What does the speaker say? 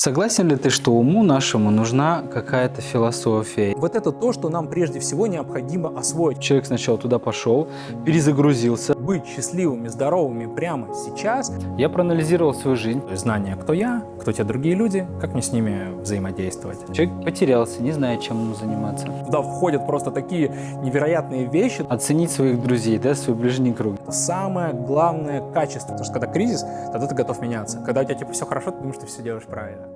Согласен ли ты, что уму нашему нужна какая-то философия? Вот это то, что нам прежде всего необходимо освоить. Человек сначала туда пошел, перезагрузился. Быть счастливыми, здоровыми прямо сейчас. Я проанализировал свою жизнь. Знание, кто я, кто те другие люди, как мне с ними взаимодействовать. Человек потерялся, не знает, чем ему заниматься. Туда входят просто такие невероятные вещи. Оценить своих друзей, да, свой ближний круг. Это самое главное качество. Потому что когда кризис, тогда ты готов меняться. Когда у тебя типа все хорошо, ты думаешь, что ты все делаешь правильно.